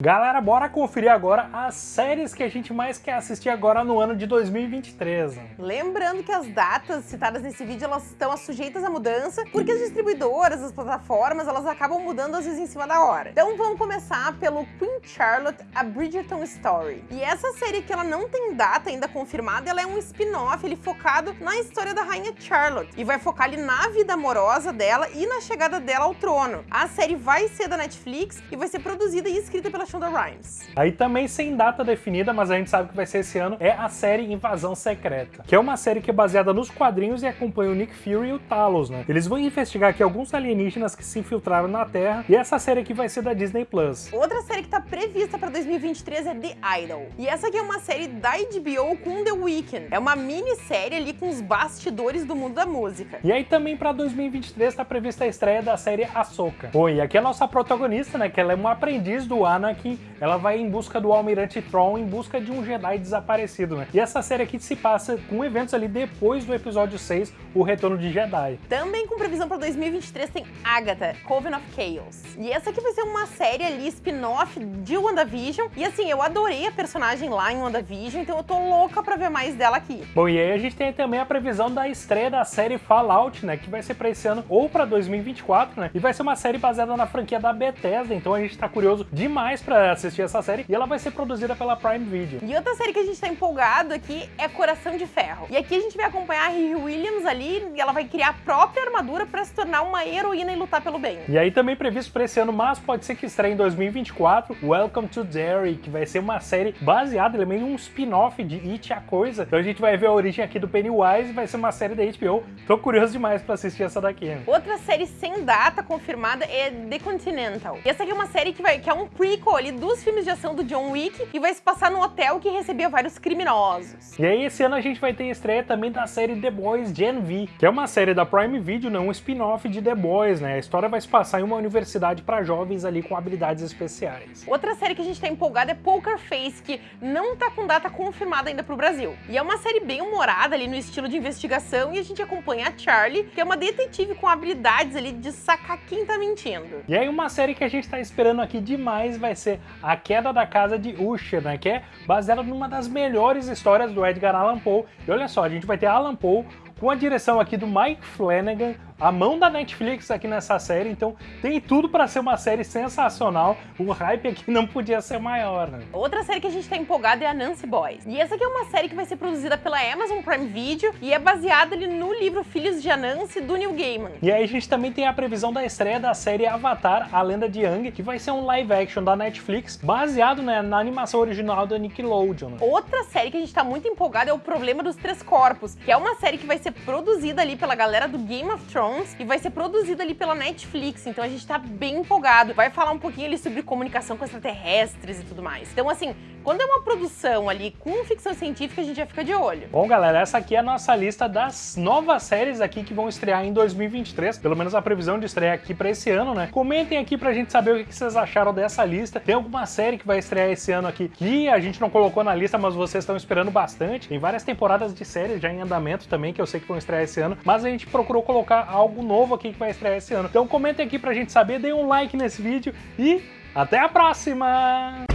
Galera, bora conferir agora as séries que a gente mais quer assistir agora no ano de 2023. Lembrando que as datas citadas nesse vídeo, elas estão sujeitas à mudança, porque as distribuidoras, as plataformas, elas acabam mudando às vezes em cima da hora. Então vamos começar pelo Queen Charlotte, A Bridgerton Story. E essa série que ela não tem data ainda confirmada, ela é um spin-off, ele focado na história da rainha Charlotte. E vai focar ali na vida amorosa dela e na chegada dela ao trono. A série vai ser da Netflix e vai ser produzida e escrita pela Shonda Rhimes. Aí também sem data definida, mas a gente sabe que vai ser esse ano, é a série Invasão Secreta, que é uma série que é baseada nos quadrinhos e acompanha o Nick Fury e o Talos, né? Eles vão investigar aqui alguns alienígenas que se infiltraram na Terra, e essa série aqui vai ser da Disney+. Plus. Outra série que tá prevista para 2023 é The Idol. E essa aqui é uma série da HBO com The Weeknd. É uma minissérie ali com os bastidores do mundo da música. E aí também para 2023 tá prevista a estreia da série Ahsoka. Bom, e aqui é a nossa protagonista, né, que ela é uma aprendiz do Anakin Anakin, ela vai em busca do Almirante Thrawn, em busca de um Jedi desaparecido, né? E essa série aqui se passa com eventos ali depois do episódio 6, o Retorno de Jedi. Também com previsão para 2023 tem Agatha, Coven of Chaos. E essa aqui vai ser uma série ali, spin-off de WandaVision. E assim, eu adorei a personagem lá em WandaVision, então eu tô louca pra ver mais dela aqui. Bom, e aí a gente tem também a previsão da estreia da série Fallout, né? Que vai ser pra esse ano ou pra 2024, né? E vai ser uma série baseada na franquia da Bethesda, então a gente tá curioso demais pra assistir essa série e ela vai ser produzida pela Prime Video. E outra série que a gente tá empolgado aqui é Coração de Ferro. E aqui a gente vai acompanhar a Riri Williams ali e ela vai criar a própria armadura pra se tornar uma heroína e lutar pelo bem. E aí também previsto pra esse ano, mas pode ser que estreie em 2024, Welcome to Derry, que vai ser uma série baseada, ele é meio um spin-off de It a Coisa. Então a gente vai ver a origem aqui do Pennywise, vai ser uma série da HBO. Tô curioso demais pra assistir essa daqui. Outra série sem data confirmada é The Continental. E essa aqui é uma série que, vai, que é um prequel ali dos filmes de ação do John Wick e vai se passar num hotel que recebia vários criminosos. E aí esse ano a gente vai ter estreia também da série The Boys Gen V, que é uma série da Prime Video, né, um spin-off de The Boys, né? A história vai se passar em uma universidade para jovens ali com habilidades especiais. Outra série que a gente tá empolgada é Poker Face, que não tá com data confirmada ainda pro Brasil. E é uma série bem humorada ali no estilo de investigação e a gente acompanha a Charlie, que é uma detetive com habilidades ali de sacar quem tá mentindo. E aí uma série que a gente tá esperando aqui demais vai ser a Queda da Casa de Usher, né? Que é baseada numa das melhores histórias do Edgar Allan Poe. E olha só, a gente vai ter Allan Poe com a direção aqui do Mike Flanagan, a mão da Netflix aqui nessa série, então tem tudo para ser uma série sensacional. O hype aqui não podia ser maior, né? Outra série que a gente tá empolgado é a Nancy Boys. E essa aqui é uma série que vai ser produzida pela Amazon Prime Video e é baseada ali no livro Filhos de Anansi, do Neil Gaiman. E aí a gente também tem a previsão da estreia da série Avatar, A Lenda de Aang, que vai ser um live action da Netflix, baseado né, na animação original da Nickelodeon. Outra série que a gente tá muito empolgado é O Problema dos Três Corpos, que é uma série que vai ser produzida ali pela galera do Game of Thrones e vai ser produzida ali pela Netflix, então a gente tá bem empolgado. Vai falar um pouquinho ali sobre comunicação com extraterrestres e tudo mais. Então assim, quando é uma produção ali com ficção científica, a gente já fica de olho. Bom, galera, essa aqui é a nossa lista das novas séries aqui que vão estrear em 2023, pelo menos a previsão de estreia aqui para esse ano, né? Comentem aqui pra gente saber o que vocês acharam dessa lista. Tem alguma série que vai estrear esse ano aqui que a gente não colocou na lista, mas vocês estão esperando bastante. Tem várias temporadas de séries já em andamento também, que eu sei que vão estrear esse ano, mas a gente procurou colocar algo novo aqui que vai estrear esse ano. Então comentem aqui pra gente saber, deem um like nesse vídeo e até a próxima!